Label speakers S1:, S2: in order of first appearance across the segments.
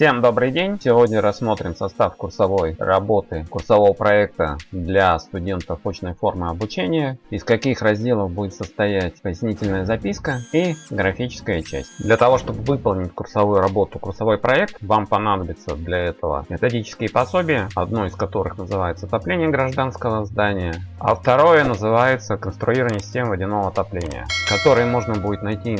S1: Всем добрый день! Сегодня рассмотрим состав курсовой работы, курсового проекта для студентов очной формы обучения, из каких разделов будет состоять пояснительная записка и графическая часть. Для того, чтобы выполнить курсовую работу, курсовой проект, вам понадобится для этого методические пособия, одно из которых называется отопление гражданского здания, а второе называется конструирование системы водяного отопления, которые можно будет найти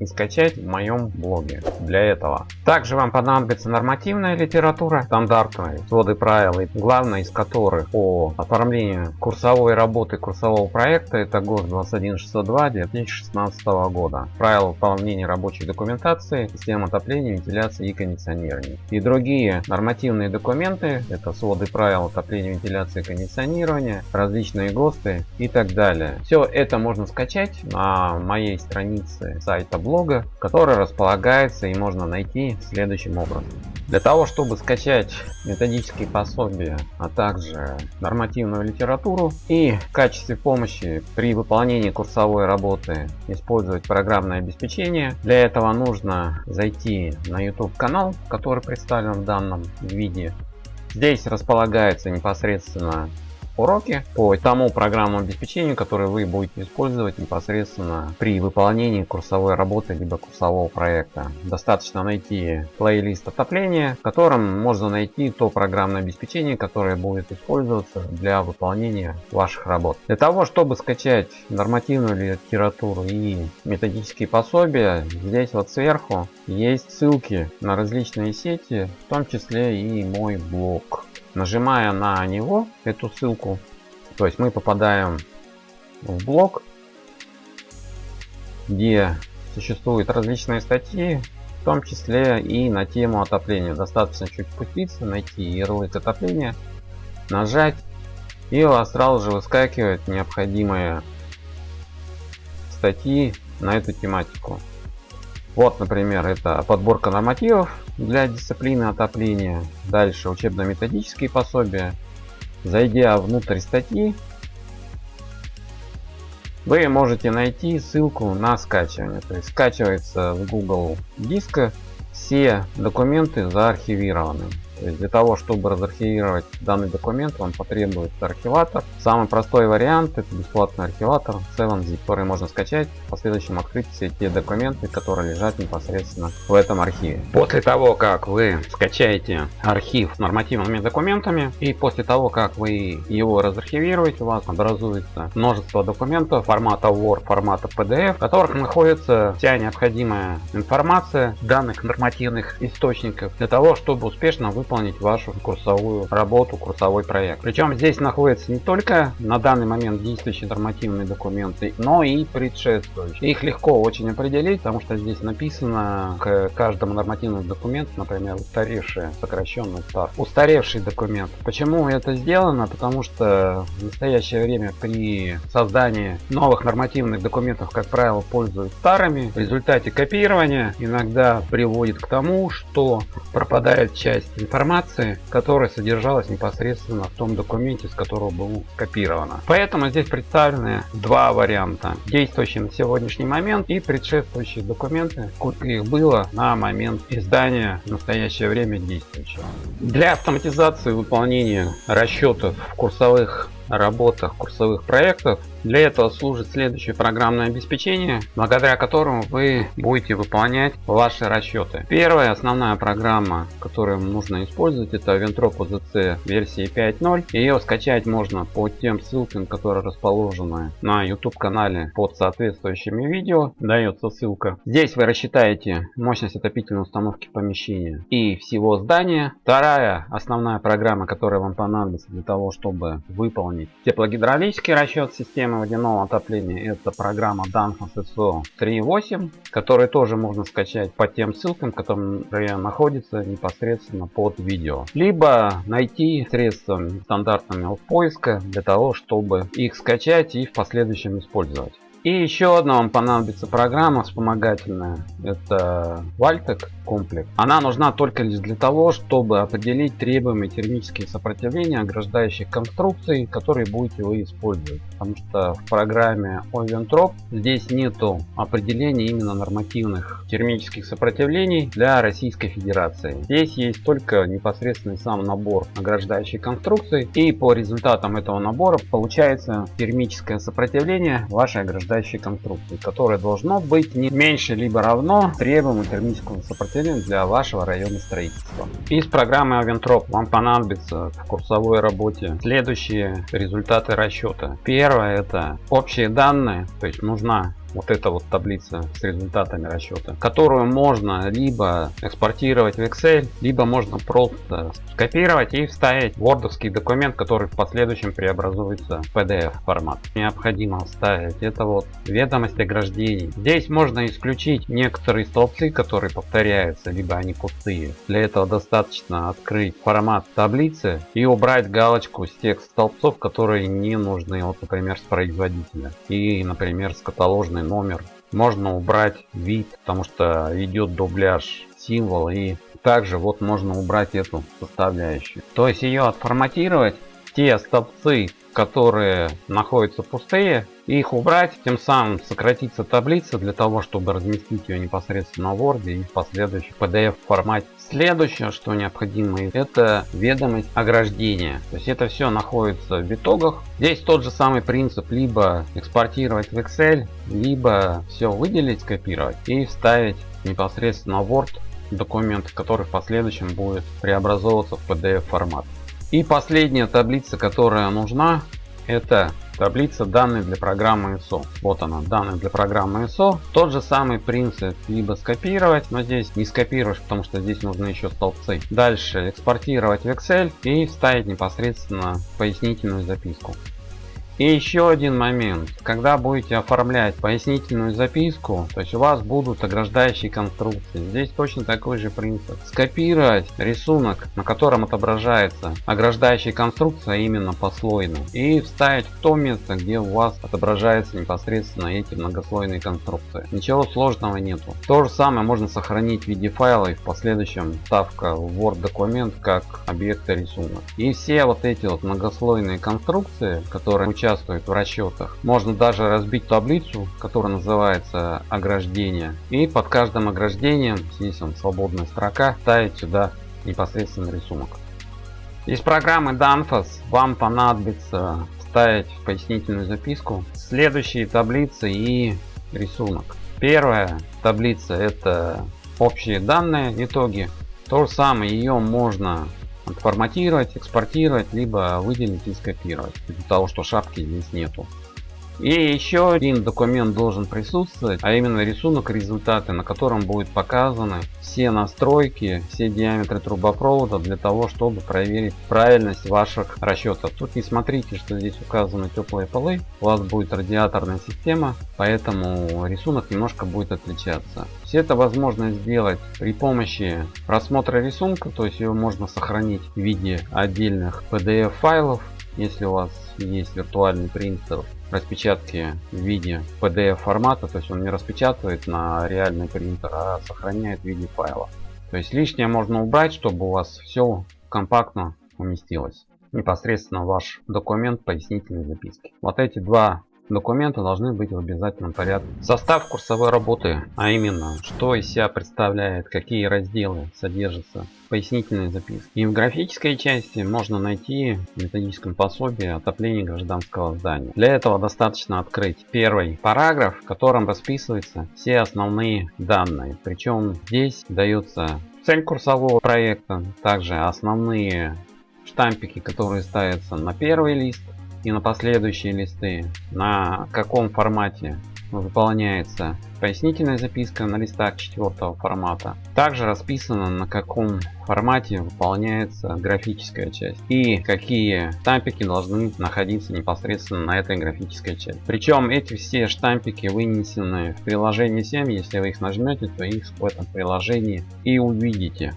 S1: и скачать в моем блоге для этого. Также вам понадобится появляется нормативная литература, стандартные своды правил, главное из которых по оформлению курсовой работы курсового проекта это ГОС 21602 2016 года. Правила выполнения рабочей документации, систем отопления, вентиляции и кондиционирования. И другие нормативные документы, это своды правил отопления, вентиляции и кондиционирования, различные ГОСТы и так далее. Все это можно скачать на моей странице сайта блога, который располагается и можно найти следующим образом. Для того, чтобы скачать методические пособия, а также нормативную литературу и в качестве помощи при выполнении курсовой работы использовать программное обеспечение, для этого нужно зайти на YouTube канал, который представлен в данном виде. Здесь располагается непосредственно уроки по тому программному обеспечению, которое вы будете использовать непосредственно при выполнении курсовой работы либо курсового проекта. Достаточно найти плейлист отопления, в котором можно найти то программное обеспечение, которое будет использоваться для выполнения ваших работ. Для того, чтобы скачать нормативную литературу и методические пособия, здесь вот сверху есть ссылки на различные сети, в том числе и мой блог. Нажимая на него, эту ссылку, то есть мы попадаем в блог, где существуют различные статьи, в том числе и на тему отопления. Достаточно чуть спуститься, найти ярлык отопления, нажать, и у вас сразу же выскакивают необходимые статьи на эту тематику. Вот, например, это подборка нормативов для дисциплины отопления. Дальше учебно-методические пособия. Зайдя внутрь статьи, вы можете найти ссылку на скачивание. То есть скачивается в Google диска все документы заархивированы. То есть для того, чтобы разархивировать данный документ, вам потребуется архиватор. Самый простой вариант это бесплатный архиватор 7zip, который можно скачать, в последующем открыть все те документы, которые лежат непосредственно в этом архиве. После того, как вы скачаете архив с нормативными документами и после того, как вы его разархивируете, у вас образуется множество документов формата Word, формата PDF, в которых находится вся необходимая информация данных нормативных источников для того, чтобы успешно выполнить выполнить вашу курсовую работу, курсовой проект. Причем здесь находятся не только на данный момент действующие нормативные документы, но и предшествующие. Их легко очень определить, потому что здесь написано к каждому нормативному документу, например, устаревший, сокращенный стар. Устаревший документ. Почему это сделано? Потому что в настоящее время при создании новых нормативных документов, как правило, пользуются старыми. В результате копирования иногда приводит к тому, что пропадает часть информации информации, которая содержалась непосредственно в том документе, с которого было скопировано. Поэтому здесь представлены два варианта. Действующий на сегодняшний момент и предшествующие документы, сколько их было на момент издания в настоящее время действующего. Для автоматизации выполнения расчетов в курсовых работах курсовых проектов для этого служит следующее программное обеспечение, благодаря которому вы будете выполнять ваши расчеты. Первая основная программа, которую нужно использовать, это Ventrop OZC версии 5.0. Ее скачать можно по тем ссылкам, которые расположены на YouTube канале под соответствующими видео. Дается ссылка. Здесь вы рассчитаете мощность отопительной установки помещения и всего здания. Вторая основная программа, которая вам понадобится для того, чтобы выполнить теплогидравлический расчет системы системы водяного отопления это программа Danfoss SO 3.8, которую тоже можно скачать по тем ссылкам, которые находятся непосредственно под видео. Либо найти средствами стандартными поиска для того, чтобы их скачать и в последующем использовать. И еще одна вам понадобится программа вспомогательная. Это Valtec комплекс. Она нужна только лишь для того, чтобы определить требуемые термические сопротивления ограждающих конструкций, которые будете вы использовать. Потому что в программе Oventrop здесь нету определения именно нормативных термических сопротивлений для Российской Федерации. Здесь есть только непосредственный сам набор ограждающих конструкций. И по результатам этого набора получается термическое сопротивление вашей ограждающей конструкции, которое должно быть не меньше либо равно требуемому термическому сопротивлению для вашего района строительства. Из программы Aventrop вам понадобится в курсовой работе следующие результаты расчета. Первое это общие данные, то есть нужна вот эта вот таблица с результатами расчета, которую можно либо экспортировать в Excel, либо можно просто скопировать и вставить в wordовский документ, который в последующем преобразуется в PDF формат. Необходимо вставить это вот ведомость ограждений. Здесь можно исключить некоторые столбцы, которые повторяются, либо они пустые. Для этого достаточно открыть формат таблицы и убрать галочку с тех столбцов, которые не нужны, вот, например, с производителя и, например, с каталожной полный номер. Можно убрать вид, потому что идет дубляж символ и также вот можно убрать эту составляющую. То есть ее отформатировать, те столбцы, которые находятся пустые, их убрать, тем самым сократится таблица для того, чтобы разместить ее непосредственно в Word и в последующем PDF формате. Следующее, что необходимо, это ведомость ограждения. То есть это все находится в итогах. Здесь тот же самый принцип, либо экспортировать в Excel, либо все выделить, скопировать и вставить непосредственно в Word документ, который в последующем будет преобразовываться в PDF формат. И последняя таблица, которая нужна, это таблица данных для программы ISO. Вот она, данные для программы ISO. Тот же самый принцип, либо скопировать, но здесь не скопируешь, потому что здесь нужны еще столбцы. Дальше экспортировать в Excel и вставить непосредственно пояснительную записку. И еще один момент. Когда будете оформлять пояснительную записку, то есть у вас будут ограждающие конструкции. Здесь точно такой же принцип. Скопировать рисунок, на котором отображается ограждающая конструкция именно послойно. И вставить в то место, где у вас отображаются непосредственно эти многослойные конструкции. Ничего сложного нету. То же самое можно сохранить в виде файла и в последующем ставка в Word документ как объекта рисунок. И все вот эти вот многослойные конструкции, которые участвуют участвует в расчетах. Можно даже разбить таблицу, которая называется ограждение. И под каждым ограждением, здесь он свободная строка, ставить сюда непосредственно рисунок. Из программы Danfoss вам понадобится вставить в пояснительную записку следующие таблицы и рисунок. Первая таблица это общие данные, итоги. То же самое ее можно форматировать, экспортировать, либо выделить и скопировать. Из-за того, что шапки здесь нету. И еще один документ должен присутствовать, а именно рисунок результаты, на котором будут показаны все настройки, все диаметры трубопровода для того, чтобы проверить правильность ваших расчетов. Тут не смотрите, что здесь указаны теплые полы, у вас будет радиаторная система, поэтому рисунок немножко будет отличаться. Все это возможно сделать при помощи просмотра рисунка, то есть его можно сохранить в виде отдельных PDF файлов, если у вас есть виртуальный принтер распечатки в виде PDF формата, то есть он не распечатывает на реальный принтер, а сохраняет в виде файла. То есть лишнее можно убрать, чтобы у вас все компактно уместилось. Непосредственно ваш документ пояснительной записки. Вот эти два Документы должны быть в обязательном порядке. Состав курсовой работы, а именно, что из себя представляет, какие разделы содержатся пояснительные записки. И в графической части можно найти в методическом пособии отопление гражданского здания. Для этого достаточно открыть первый параграф, в котором расписываются все основные данные. Причем здесь дается цель курсового проекта, также основные штампики, которые ставятся на первый лист, и на последующие листы, на каком формате выполняется пояснительная записка на листах четвертого формата. Также расписано на каком формате выполняется графическая часть и какие штампики должны находиться непосредственно на этой графической части. Причем эти все штампики вынесены в приложение 7. Если вы их нажмете, то их в этом приложении и увидите.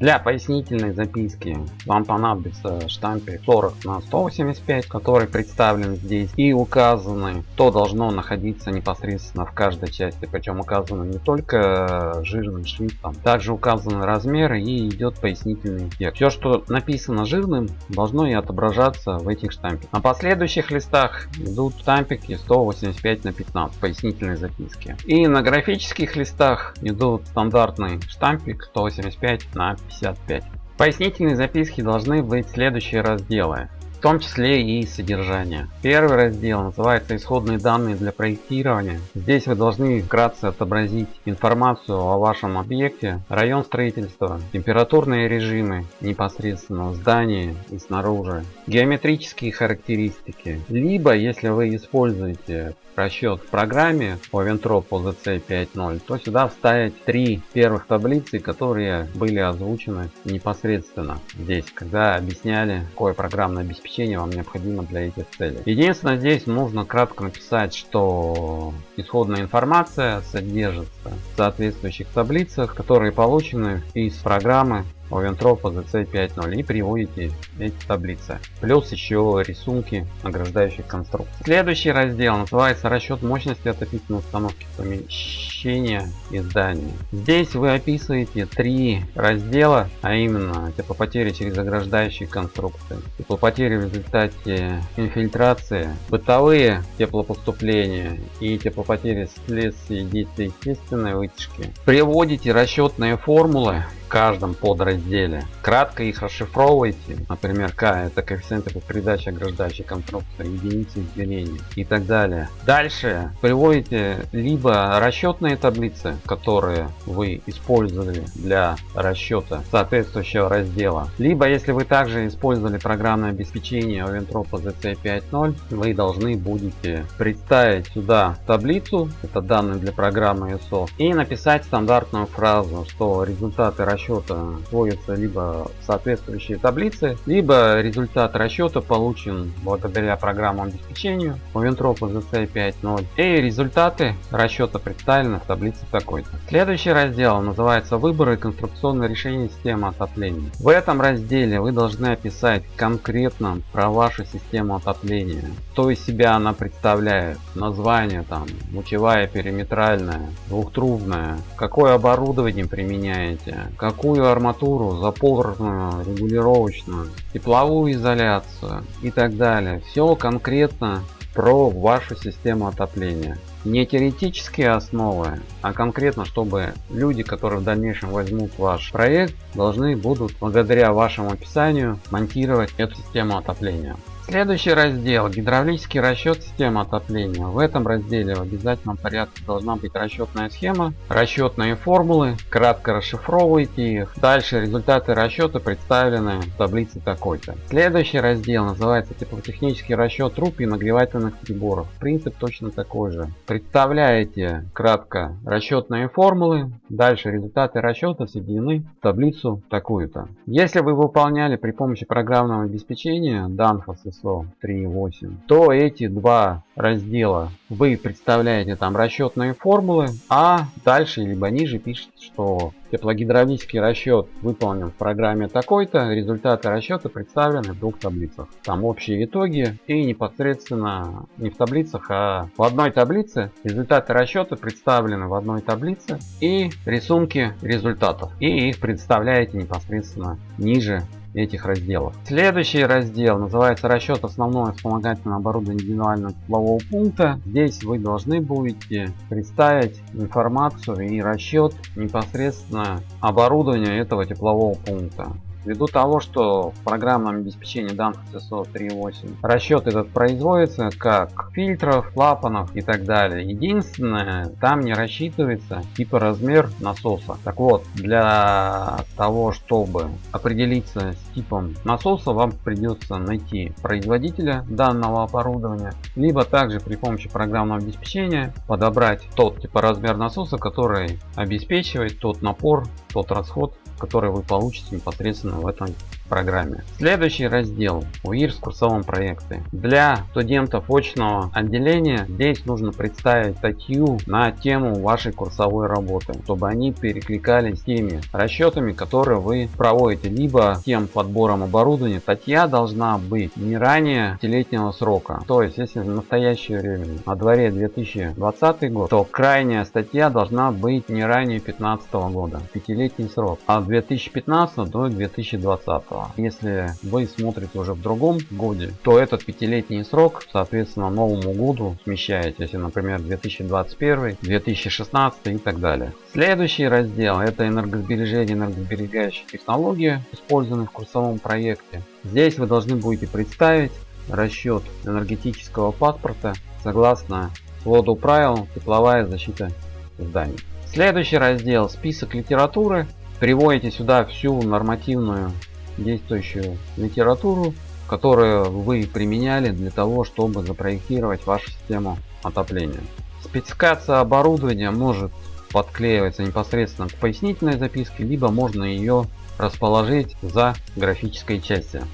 S1: Для пояснительной записки вам понадобится штампик 40 на 185, который представлен здесь и указаны, что должно находиться непосредственно в каждой части. Причем указано не только жирным шрифтом, также указаны размеры и идет пояснительный текст. Все, что написано жирным, должно и отображаться в этих штампиках. На последующих листах идут штампики 185 на 15 пояснительной записки. И на графических листах идут стандартный штампик 185 на 55. Пояснительные записки должны быть следующие разделы том числе и содержание. Первый раздел называется исходные данные для проектирования. Здесь вы должны вкратце отобразить информацию о вашем объекте, район строительства, температурные режимы непосредственно в здании и снаружи, геометрические характеристики. Либо если вы используете расчет в программе Oventrop OZC 5.0, то сюда вставить три первых таблицы, которые были озвучены непосредственно здесь, когда объясняли, какое программное обеспечение вам необходимо для этих целей. Единственное, здесь нужно кратко написать, что исходная информация содержится в соответствующих таблицах, которые получены из программы Овентрop ZC 5.0 и приводите эти таблицы. Плюс еще рисунки ограждающих конструкций. Следующий раздел называется расчет мощности отопительной установки помещения и здания. Здесь вы описываете три раздела, а именно теплопотери через ограждающие конструкции, теплопотери в результате инфильтрации, бытовые теплопоступления и теплопотери вследствие действия естественной вытяжки. Приводите расчетные формулы каждом подразделе. Кратко их расшифровывайте. Например, К это коэффициенты по передаче ограждающей конструкции, единицы измерения и так далее. Дальше приводите либо расчетные таблицы, которые вы использовали для расчета соответствующего раздела. Либо если вы также использовали программное обеспечение Oventropa ZC 5.0, вы должны будете представить сюда таблицу, это данные для программы ISO, и написать стандартную фразу, что результаты расчета расчета сводятся либо соответствующие таблицы, либо результат расчета получен благодаря программному обеспечению Moventrop ZC 5.0 и результаты расчета представлены в таблице такой-то. Следующий раздел называется выборы конструкционное решение системы отопления. В этом разделе вы должны описать конкретно про вашу систему отопления. Что из себя она представляет, название там, лучевая, периметральная, двухтрубная, какое оборудование применяете, какую арматуру, запорную, регулировочную, тепловую изоляцию и так далее. Все конкретно про вашу систему отопления. Не теоретические основы, а конкретно, чтобы люди, которые в дальнейшем возьмут ваш проект, должны будут благодаря вашему описанию монтировать эту систему отопления. Следующий раздел гидравлический расчет системы отопления. В этом разделе в обязательном порядке должна быть расчетная схема, расчетные формулы, кратко расшифровывайте их. Дальше результаты расчета представлены в таблице такой-то. Следующий раздел называется теплотехнический расчет труб и нагревательных приборов. Принцип точно такой же. Представляете кратко расчетные формулы, дальше результаты расчета соединены в таблицу такую-то. Если вы выполняли при помощи программного обеспечения Danfoss ISO 3.8, то эти два раздела вы представляете там расчетные формулы, а дальше либо ниже пишет, что теплогидравлический расчет выполнен в программе такой-то, результаты расчета представлены в двух таблицах. Там общие итоги и непосредственно не в таблицах, а в одной таблице результаты расчета представлены в одной таблице и рисунки результатов. И их представляете непосредственно ниже этих разделов. Следующий раздел называется расчет основного вспомогательного оборудования индивидуального теплового пункта. Здесь вы должны будете представить информацию и расчет непосредственно оборудования этого теплового пункта. Ввиду того, что в программном обеспечении данных CSO 3.8 расчет этот производится как фильтров, клапанов и так далее. Единственное, там не рассчитывается типа размер насоса. Так вот, для того, чтобы определиться с типом насоса, вам придется найти производителя данного оборудования, либо также при помощи программного обеспечения подобрать тот типа размер насоса, который обеспечивает тот напор, тот расход которые вы получите непосредственно в этом программе. Следующий раздел УИР с курсовом проекте. Для студентов очного отделения здесь нужно представить статью на тему вашей курсовой работы, чтобы они перекликались с теми расчетами, которые вы проводите, либо тем подбором оборудования. Статья должна быть не ранее пятилетнего срока. То есть, если в настоящее время на дворе 2020 год, то крайняя статья должна быть не ранее 2015 года. Пятилетний срок. А 2015 до 2020. Если вы смотрите уже в другом годе, то этот пятилетний срок, соответственно, новому году смещаете, если, например, 2021, 2016 и так далее. Следующий раздел это энергосбережение, энергосберегающие технологии, использованные в курсовом проекте. Здесь вы должны будете представить расчет энергетического паспорта согласно своду правил тепловая защита зданий. Следующий раздел список литературы. Приводите сюда всю нормативную действующую литературу, которую вы применяли для того, чтобы запроектировать вашу систему отопления. Спецификация оборудования может подклеиваться непосредственно к пояснительной записке, либо можно ее расположить за графической частью.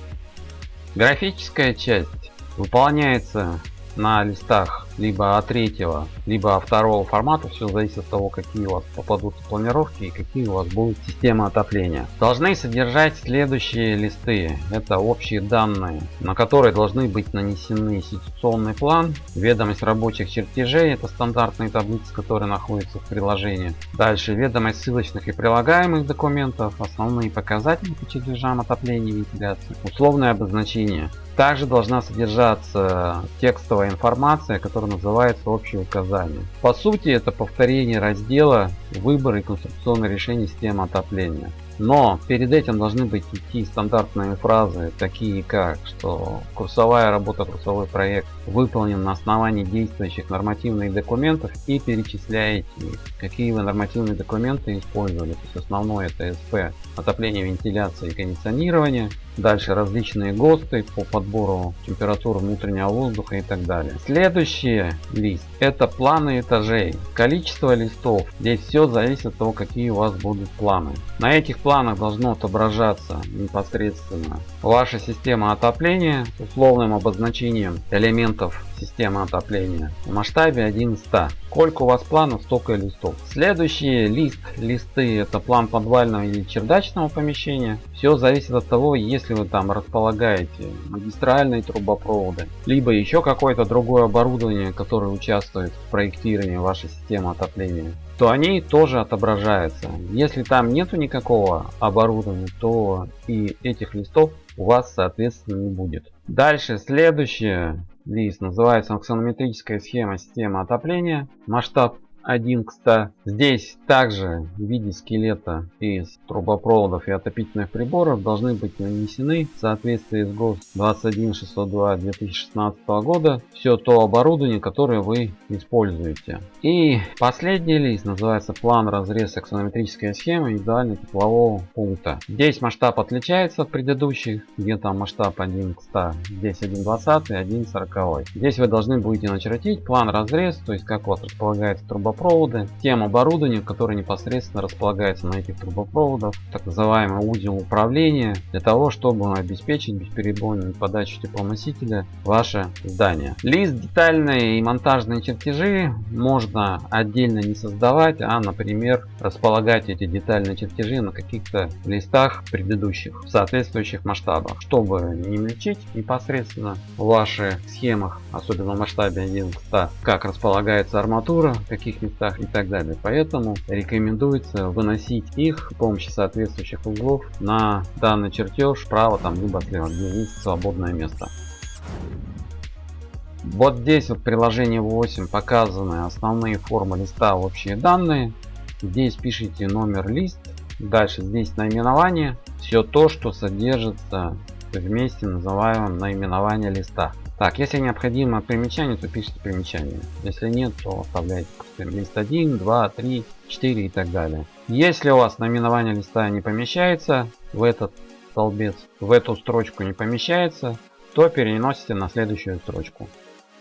S1: Графическая часть выполняется на листах либо от третьего, либо от второго формата. Все зависит от того, какие у вас попадут планировки и какие у вас будут системы отопления. Должны содержать следующие листы. Это общие данные, на которые должны быть нанесены ситуационный план, ведомость рабочих чертежей, это стандартные таблицы, которые находятся в приложении. Дальше ведомость ссылочных и прилагаемых документов, основные показатели по чертежам отопления и вентиляции, условное обозначение. Также должна содержаться текстовая информация, которая называется общие указания. По сути это повторение раздела выбор и конструкционное решение системы отопления. Но перед этим должны быть идти стандартные фразы, такие как, что курсовая работа, курсовой проект выполнен на основании действующих нормативных документов и перечисляете какие вы нормативные документы использовали. То есть основное это СП, отопление, вентиляция и кондиционирование. Дальше различные ГОСТы по подбору температуры внутреннего воздуха и так далее. Следующий лист это планы этажей. Количество листов. Здесь все зависит от того, какие у вас будут планы. На этих планах должно отображаться непосредственно ваша система отопления условным обозначением элементов системы отопления в масштабе 1 100. Сколько у вас планов, столько листов. Следующий лист, листы это план подвального или чердачного помещения. Все зависит от того, если вы там располагаете магистральные трубопроводы, либо еще какое-то другое оборудование, которое участвует в проектировании вашей системы отопления то они тоже отображаются. Если там нету никакого оборудования, то и этих листов у вас соответственно не будет. Дальше следующее лист называется аксонометрическая схема системы отопления. Масштаб 1 к 100. Здесь также в виде скелета из трубопроводов и отопительных приборов должны быть нанесены в соответствии с ГОСТ 21602 2016 года все то оборудование, которое вы используете. И последний лист называется план разрез аксонометрической схемы индивидуального теплового пункта. Здесь масштаб отличается от предыдущих, где там масштаб 1 к 100, здесь 1,20 и 1,40. Здесь вы должны будете начертить план разрез, то есть как вас располагается трубопровод трубопроводы, тем оборудованием, которое непосредственно располагается на этих трубопроводах, так называемый узел управления, для того, чтобы обеспечить бесперебойную подачу теплоносителя в ваше здание. Лист детальные и монтажные чертежи можно отдельно не создавать, а, например, располагать эти детальные чертежи на каких-то листах предыдущих в соответствующих масштабах, чтобы не мельчить непосредственно в ваших схемах, особенно в масштабе 1 к 100, как располагается арматура, каких местах и так далее. Поэтому рекомендуется выносить их с помощью соответствующих углов на данный чертеж справа там либо слева, где есть свободное место. Вот здесь вот приложение 8 показаны основные формы листа общие данные. Здесь пишите номер лист. Дальше здесь наименование. Все то, что содержится вместе называемом наименование листа. Так, если необходимо примечание, то пишите примечание. Если нет, то оставляйте лист 1, 2, 3, 4 и так далее. Если у вас наименование листа не помещается в этот столбец, в эту строчку не помещается, то переносите на следующую строчку.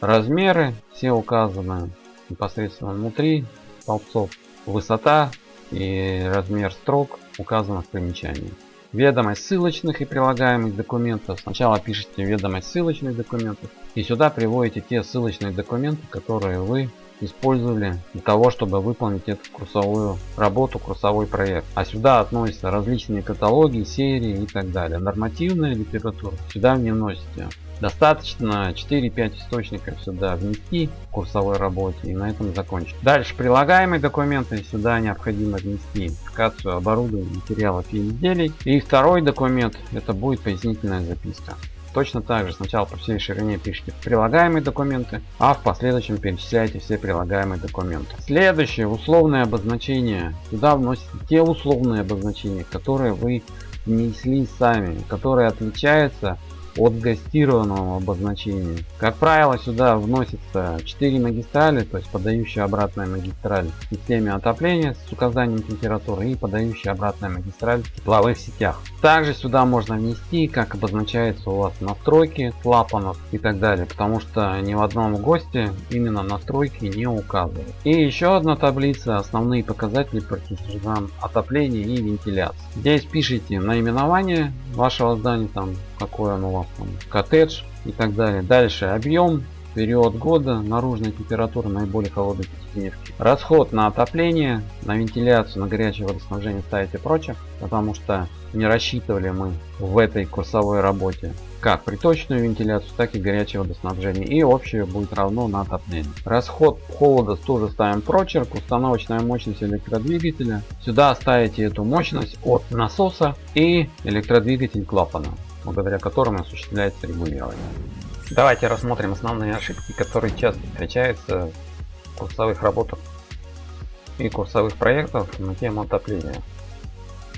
S1: Размеры все указаны непосредственно внутри столбцов. Высота и размер строк указано в примечании. Ведомость ссылочных и прилагаемых документов. Сначала пишите ведомость ссылочных документов и сюда приводите те ссылочные документы, которые вы использовали для того, чтобы выполнить эту курсовую работу, курсовой проект. А сюда относятся различные каталоги, серии и так далее. Нормативная литература сюда не вносите. Достаточно 4-5 источников сюда внести в курсовой работе и на этом закончить. Дальше прилагаемые документы сюда необходимо внести идентификацию оборудования, материалов и изделий. И второй документ это будет пояснительная записка. Точно так же сначала по всей ширине пишите прилагаемые документы, а в последующем перечисляете все прилагаемые документы. Следующее условное обозначение. Сюда вносите те условные обозначения, которые вы внесли сами, которые отличаются от гастированного обозначения. Как правило, сюда вносится 4 магистрали, то есть подающая обратная магистраль в системе отопления с указанием температуры и подающая обратная магистраль в тепловых сетях. Также сюда можно внести, как обозначается у вас настройки клапанов и так далее, потому что ни в одном госте именно настройки не указывают. И еще одна таблица, основные показатели партизан отопления и вентиляции. Здесь пишите наименование вашего здания, там какой оно у вас там, коттедж и так далее. Дальше объем, период года, наружная температура наиболее холодной пятидневки. Расход на отопление, на вентиляцию, на горячее водоснабжение ставите прочее, потому что не рассчитывали мы в этой курсовой работе как приточную вентиляцию, так и горячее водоснабжение. И общее будет равно на отопление. Расход холода тоже ставим прочерк. Установочная мощность электродвигателя. Сюда ставите эту мощность от насоса и электродвигатель клапана, благодаря которому осуществляется регулирование. Давайте рассмотрим основные ошибки, которые часто встречаются в курсовых работах и курсовых проектах на тему отопления.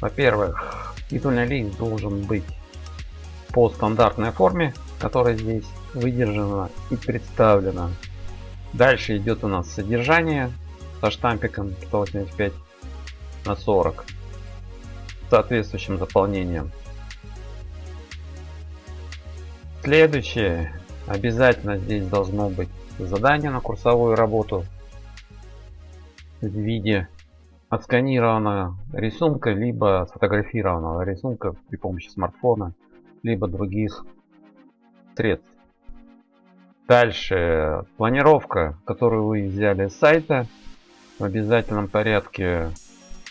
S1: Во-первых, титульный лист должен быть по стандартной форме, которая здесь выдержана и представлена. Дальше идет у нас содержание со штампиком 185 на 40 соответствующим заполнением. Следующее. Обязательно здесь должно быть задание на курсовую работу в виде отсканированного рисунка, либо сфотографированного рисунка при помощи смартфона либо других средств. Дальше планировка, которую вы взяли с сайта в обязательном порядке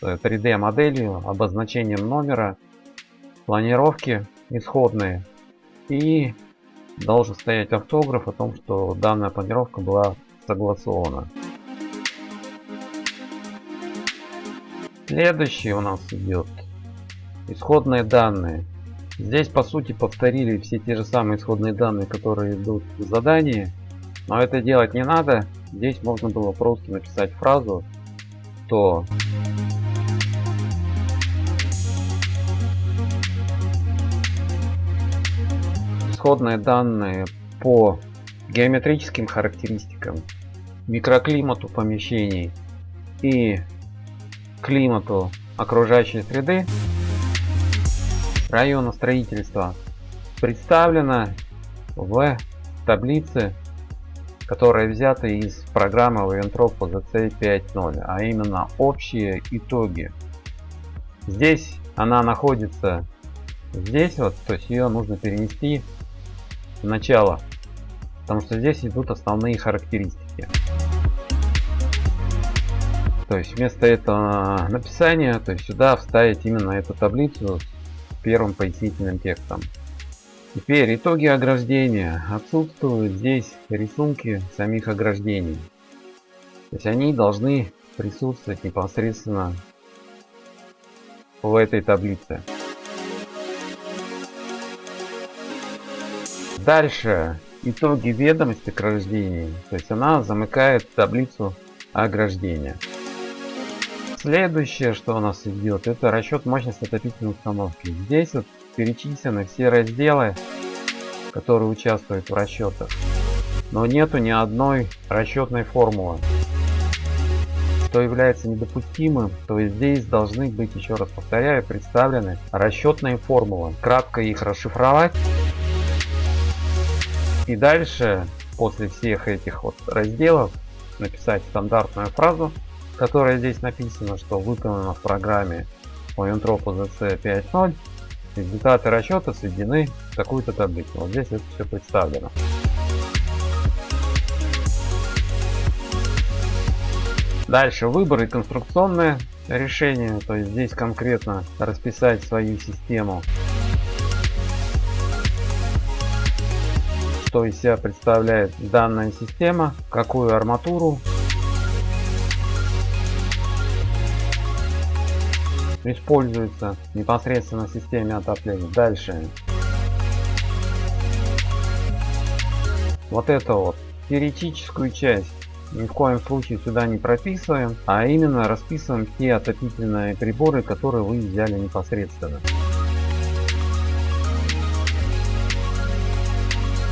S1: 3D моделью, обозначением номера, планировки исходные и должен стоять автограф о том, что данная планировка была согласована. Следующий у нас идет исходные данные. Здесь по сути повторили все те же самые исходные данные, которые идут в задании. Но это делать не надо. Здесь можно было просто написать фразу, что исходные данные по геометрическим характеристикам, микроклимату помещений и климату окружающей среды района строительства представлена в таблице, которая взята из программы Waventrop ZC 5.0, а именно общие итоги. Здесь она находится здесь вот, то есть ее нужно перенести в начало, потому что здесь идут основные характеристики. То есть вместо этого написания, то есть сюда вставить именно эту таблицу первым пояснительным текстом. Теперь итоги ограждения. Отсутствуют здесь рисунки самих ограждений. То есть они должны присутствовать непосредственно в этой таблице. Дальше итоги ведомости ограждений. То есть она замыкает таблицу ограждения. Следующее, что у нас идет, это расчет мощности отопительной установки. Здесь вот перечислены все разделы, которые участвуют в расчетах. Но нету ни одной расчетной формулы. Что является недопустимым, то здесь должны быть, еще раз повторяю, представлены расчетные формулы. Кратко их расшифровать. И дальше, после всех этих вот разделов, написать стандартную фразу которое здесь написано, что выполнено в программе по Entropy ZC 5.0 результаты расчета сведены в такую-то таблицу. Вот здесь это все представлено. Дальше выбор и конструкционное решение. То есть здесь конкретно расписать свою систему. Что из себя представляет данная система, какую арматуру используется непосредственно в системе отопления. Дальше. Вот это вот теоретическую часть ни в коем случае сюда не прописываем, а именно расписываем те отопительные приборы, которые вы взяли непосредственно.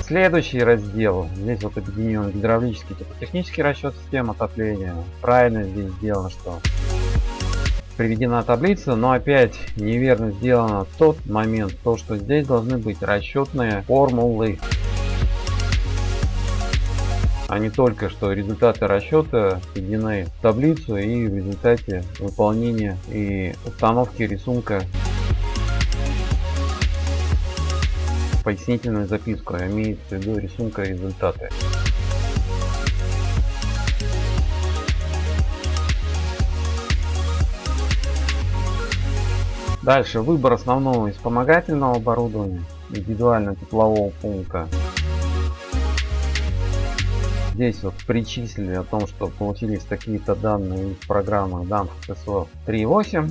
S1: Следующий раздел, здесь вот объединен гидравлический технический расчет систем отопления. Правильно здесь сделано, что приведена таблица, но опять неверно сделано тот момент, то что здесь должны быть расчетные формулы. А не только что результаты расчета введены в таблицу и в результате выполнения и установки рисунка пояснительную записку а имеется в виду рисунка результаты Дальше выбор основного и вспомогательного оборудования, индивидуально теплового пункта. Здесь вот причислили о том, что получились такие-то данные из программы DAMF TSO 3.8.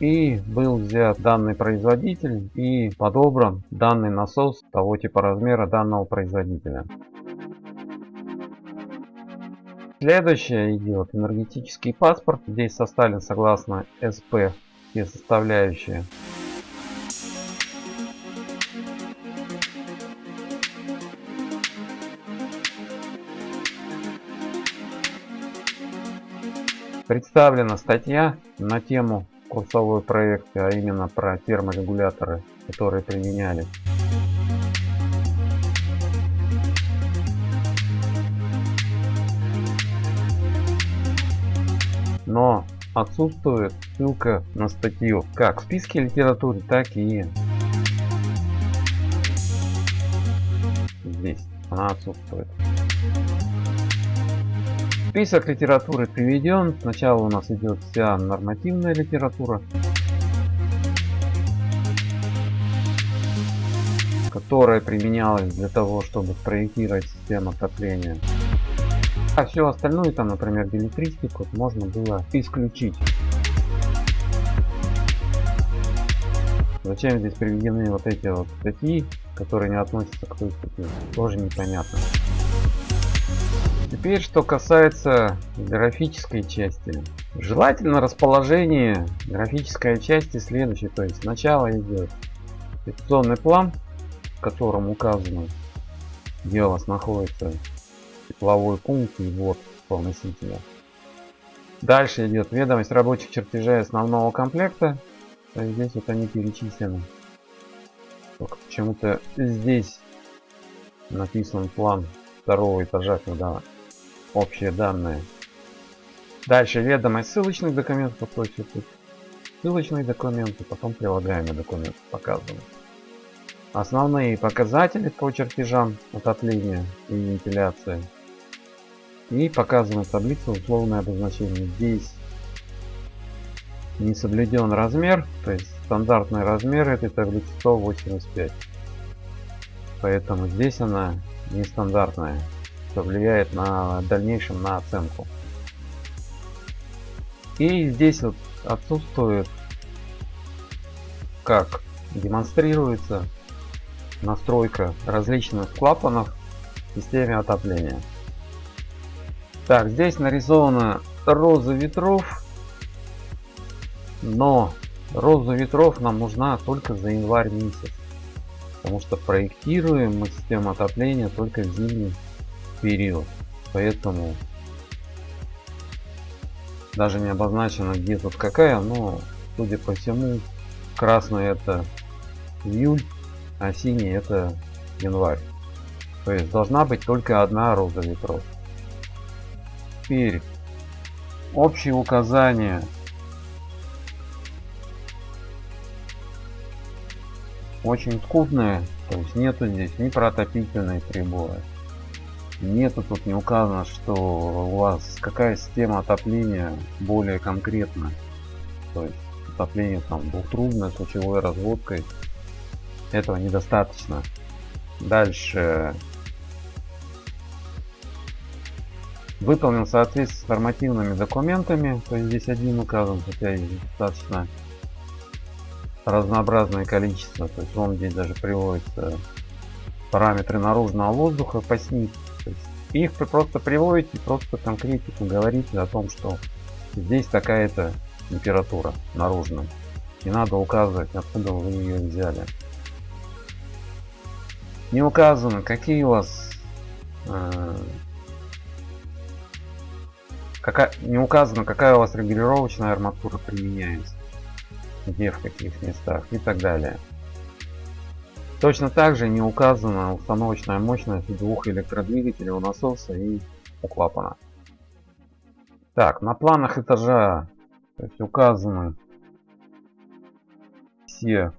S1: И был взят данный производитель и подобран данный насос того типа размера данного производителя. Следующее идет энергетический паспорт. Здесь составлен согласно СП все составляющие. Представлена статья на тему курсовой проекта, а именно про терморегуляторы, которые применяли но отсутствует ссылка на статью как в списке литературы, так и здесь. Она отсутствует. Список литературы приведен. Сначала у нас идет вся нормативная литература, которая применялась для того, чтобы проектировать систему отопления. А все остальное, там, например, билетристику, можно было исключить. Зачем здесь приведены вот эти вот статьи, которые не относятся к той статье, тоже непонятно. Теперь, что касается графической части. Желательно расположение графической части следующей. То есть сначала идет инвестиционный план, в котором указано, где у вас находится тепловой пункт и вот носителя. Дальше идет ведомость рабочих чертежей основного комплекта. То есть здесь вот они перечислены. Только почему-то здесь написан план второго этажа, когда общие данные. Дальше ведомость ссылочных документов, то есть тут ссылочные документы, потом прилагаемые документы показаны. Основные показатели по чертежам отопления и вентиляции и показана таблица условное обозначение. Здесь не соблюден размер, то есть стандартный размер этой таблицы 185. Поэтому здесь она нестандартная, что влияет на дальнейшем на оценку. И здесь вот отсутствует, как демонстрируется настройка различных клапанов в системе отопления. Так, здесь нарисована роза ветров. Но роза ветров нам нужна только за январь месяц. Потому что проектируем мы систему отопления только в зимний период. Поэтому даже не обозначено где тут какая, но судя по всему красный это июль, а синий это январь. То есть должна быть только одна роза ветров теперь общие указания очень скудные то есть нету здесь ни про отопительные приборы нету тут не указано что у вас какая система отопления более конкретно то есть отопление там двухтрубной с лучевой разводкой. Этого недостаточно. Дальше. Выполнен в соответствии с нормативными документами то есть здесь один указан хотя и достаточно разнообразное количество. То есть он здесь даже приводится параметры наружного воздуха по СНИП их просто приводите просто конкретику говорите о том что здесь такая-то температура наружная. Не надо указывать откуда вы ее взяли. Не указано какие у вас э, какая не указано какая у вас регулировочная арматура применяется где в каких местах и так далее точно так же не указана установочная мощность двух электродвигателей у насоса и у клапана. Так на планах этажа то есть указаны все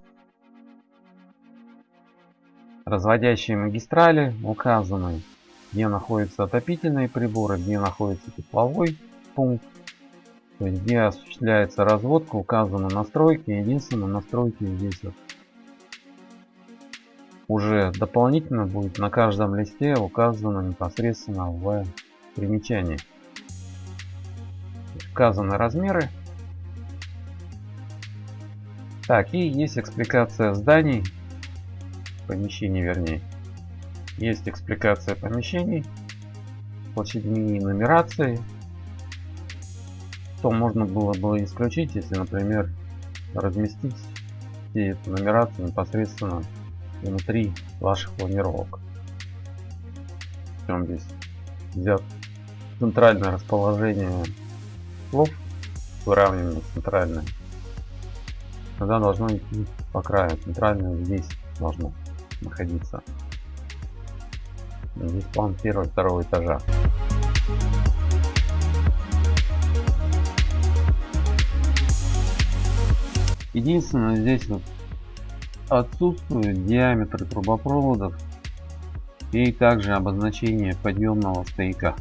S1: разводящие магистрали указаны где находятся отопительные приборы где находится тепловой пункт то есть где осуществляется разводка указаны настройки единственное настройки здесь вот уже дополнительно будет на каждом листе указано непосредственно в примечании указаны размеры так, и есть экспликация зданий, помещений вернее. Есть экспликация помещений, площадьми и нумерации. То можно было бы исключить, если, например, разместить все эти нумерации непосредственно внутри ваших планировок. Причем здесь взят центральное расположение слов, выравнивание центральное тогда должно идти по краю. Центральное здесь должно находиться. Здесь план первого второго этажа. Единственное, здесь вот отсутствует диаметр трубопроводов и также обозначение подъемного стояка.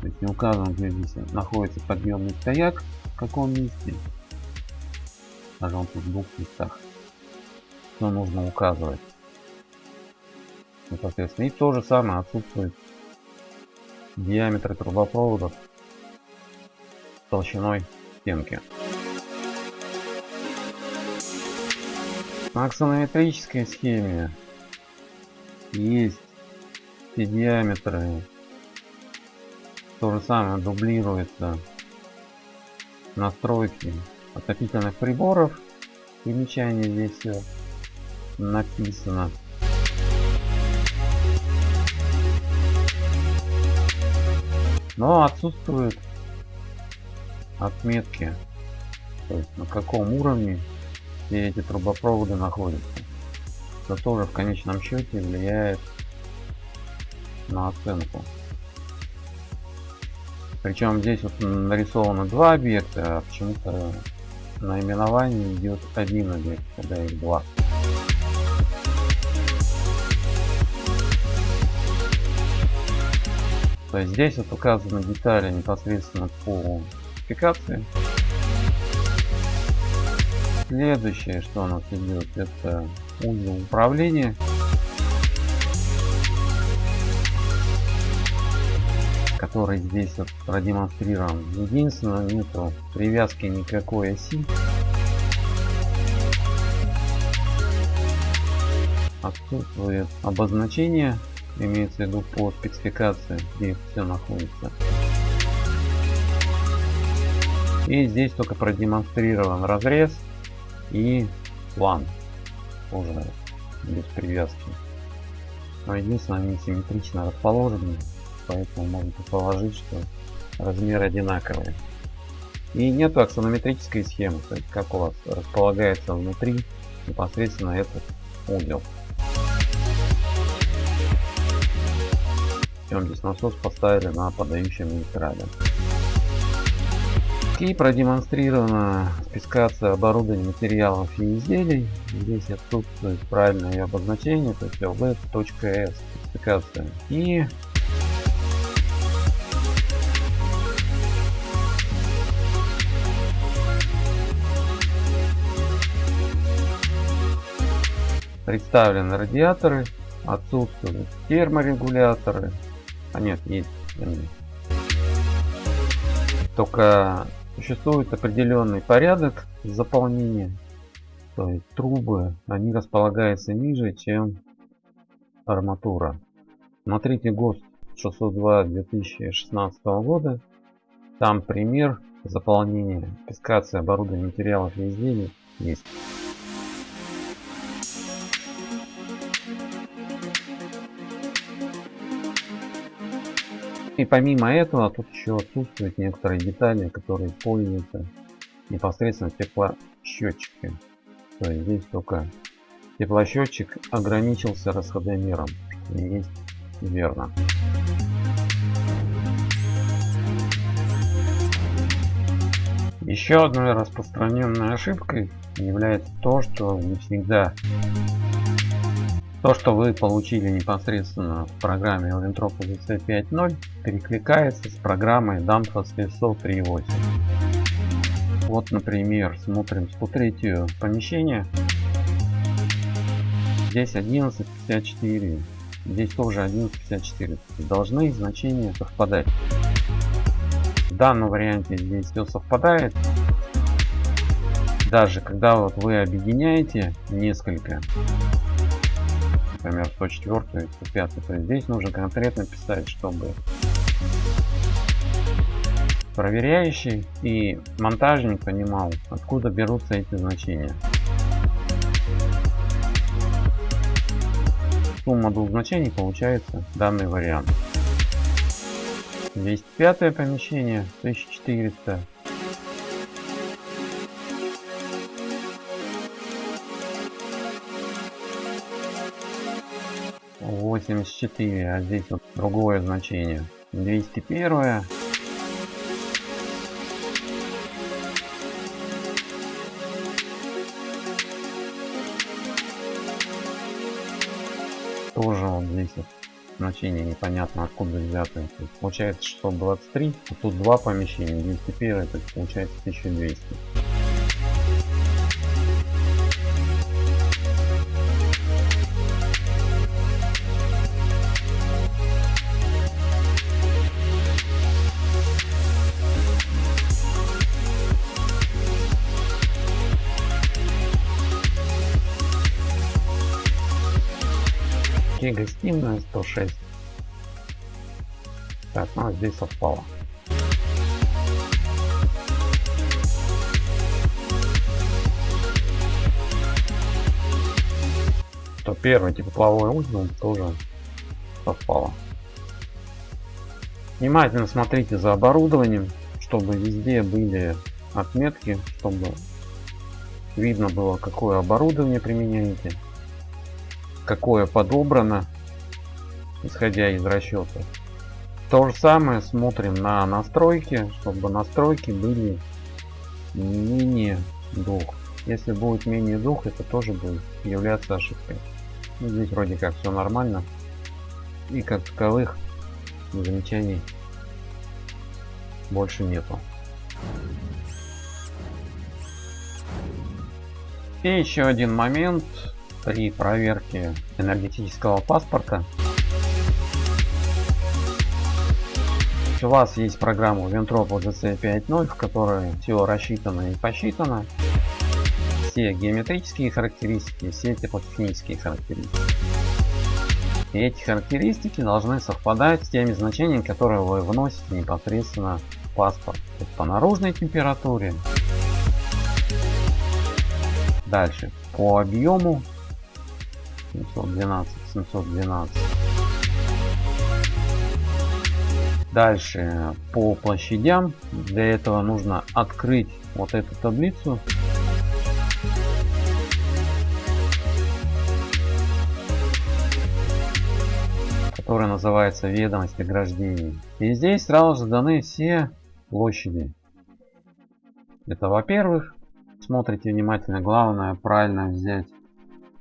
S1: То есть не указано, где здесь находится подъемный стояк, в каком месте даже он тут в двух местах. Что нужно указывать? Непосредственно и то же самое отсутствует диаметр трубопроводов толщиной стенки на аксонометрической схеме есть все диаметры то же самое дублируется настройки отопительных приборов. Примечание здесь все написано. Но отсутствуют отметки, то есть на каком уровне все эти трубопроводы находятся. Это тоже в конечном счете влияет на оценку. Причем здесь вот нарисовано два объекта, а почему-то наименование идет один объект, когда их два. То есть здесь вот указаны детали непосредственно по спецификации. Следующее, что у нас идет, это узел управления. который здесь вот продемонстрирован. Единственное, нету привязки никакой оси. Отсутствует обозначение, имеется в виду по спецификации, где все находится. И здесь только продемонстрирован разрез и план. Уже без привязки. Но единственное, они симметрично расположены поэтому можно предположить, что размер одинаковый. И нету аксонометрической схемы, то есть как у вас располагается внутри непосредственно этот узел. Причем здесь насос поставили на подающем магистрали. И продемонстрирована спецификация оборудования материалов и изделий. Здесь отсутствует правильное обозначение, то есть lv.s спецификация. И представлены радиаторы, отсутствуют терморегуляторы. А нет, есть. Только существует определенный порядок заполнения. То есть трубы, они располагаются ниже, чем арматура. Смотрите ГОСТ 602 2016 года. Там пример заполнения, спецификация оборудования материалов и изделий есть. И помимо этого, тут еще отсутствуют некоторые детали, которые используются непосредственно в теплосчетчике. То есть здесь только теплосчетчик ограничился расходомером, что есть верно. Еще одной распространенной ошибкой является то, что не всегда то, что вы получили непосредственно в программе Olentrop UC 5.0, перекликается с программой Danfoss SO 3.8. Вот, например, смотрим 103 помещение. Здесь 11.54. Здесь тоже 11.54. Должны значения совпадать. В данном варианте здесь все совпадает. Даже когда вот вы объединяете несколько например, 104 105 то есть здесь нужно конкретно писать, чтобы проверяющий и монтажник понимал, откуда берутся эти значения. Сумма двух значений получается данный вариант. 205 помещение 1400 84, а здесь вот другое значение. 201. Тоже вот здесь вот значение непонятно откуда взято. Получается 623, а тут два помещения, 201, то есть получается 1200. Гостиная 106. Так, ну а здесь совпало. То первый тепловой узел тоже совпало. Внимательно смотрите за оборудованием, чтобы везде были отметки, чтобы видно было какое оборудование применяете какое подобрано, исходя из расчета. То же самое смотрим на настройки, чтобы настройки были менее двух. Если будет менее двух, это тоже будет являться ошибкой. Ну, здесь вроде как все нормально. И как таковых замечаний больше нету. И еще один момент при проверке энергетического паспорта у вас есть программа Ventrop OGC 5.0, в которой все рассчитано и посчитано. Все геометрические характеристики, все теплотехнические характеристики. И эти характеристики должны совпадать с теми значениями, которые вы вносите непосредственно в паспорт. по наружной температуре. Дальше по объему 712, 712. Дальше по площадям. Для этого нужно открыть вот эту таблицу. которая называется ведомость ограждений. И здесь сразу же даны все площади. Это во-первых. Смотрите внимательно. Главное правильно взять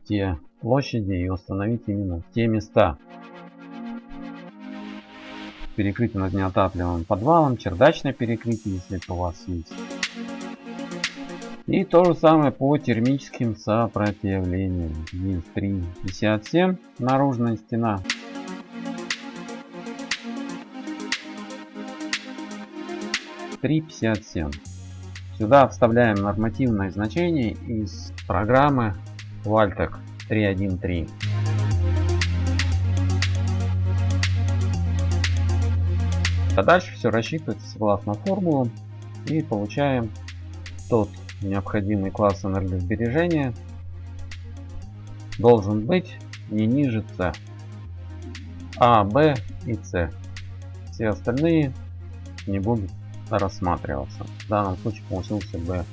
S1: те площади и установить именно те места. Перекрытие над неотапливаемым подвалом, чердачное перекрытие, если это у вас есть. И то же самое по термическим сопротивлениям. Есть 3,57 наружная стена. Три пятьдесят семь. Сюда вставляем нормативное значение из программы Valtec 3.1.3. А дальше все рассчитывается согласно формулам и получаем тот необходимый класс энергосбережения должен быть не ниже C. А, Б и С. Все остальные не будут рассматриваться. В данном случае получился B+.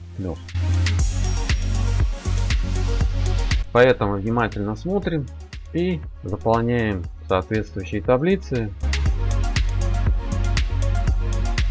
S1: Поэтому внимательно смотрим и заполняем соответствующие таблицы.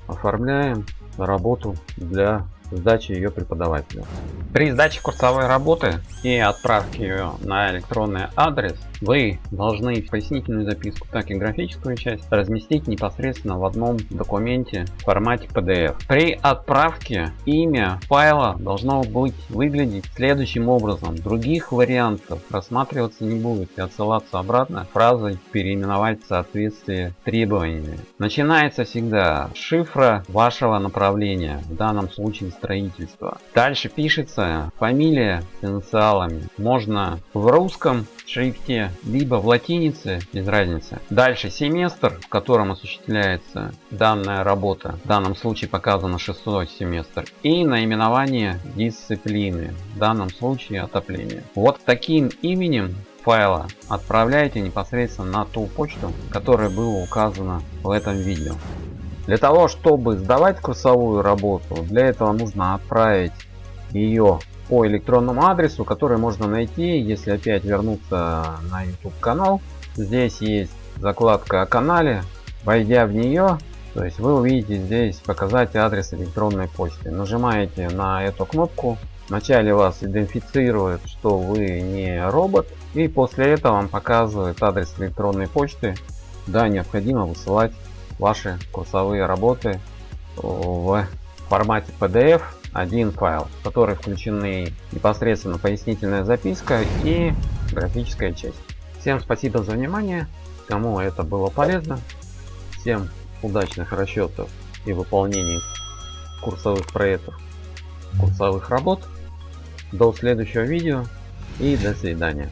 S1: Оформляем работу для сдачи ее преподавателю. При сдаче курсовой работы и отправке ее на электронный адрес вы должны пояснительную записку, так и графическую часть разместить непосредственно в одном документе в формате PDF. При отправке имя файла должно быть выглядеть следующим образом. Других вариантов рассматриваться не будет и отсылаться обратно фразой переименовать в соответствии требованиями. Начинается всегда шифра вашего направления, в данном случае строительства. Дальше пишется фамилия с инициалами. Можно в русском шрифте, либо в латинице, без разницы. Дальше семестр, в котором осуществляется данная работа. В данном случае показано шестой семестр. И наименование дисциплины. В данном случае отопление. Вот таким именем файла отправляйте непосредственно на ту почту, которая была указана в этом видео. Для того, чтобы сдавать курсовую работу, для этого нужно отправить ее по электронному адресу, который можно найти, если опять вернуться на YouTube канал. Здесь есть закладка о канале. Войдя в нее, то есть вы увидите здесь показать адрес электронной почты. Нажимаете на эту кнопку. Вначале вас идентифицирует, что вы не робот. И после этого вам показывает адрес электронной почты. Да, необходимо высылать ваши курсовые работы в формате PDF один файл, в который включены непосредственно пояснительная записка и графическая часть. Всем спасибо за внимание, кому это было полезно. Всем удачных расчетов и выполнений курсовых проектов, курсовых работ. До следующего видео и до свидания.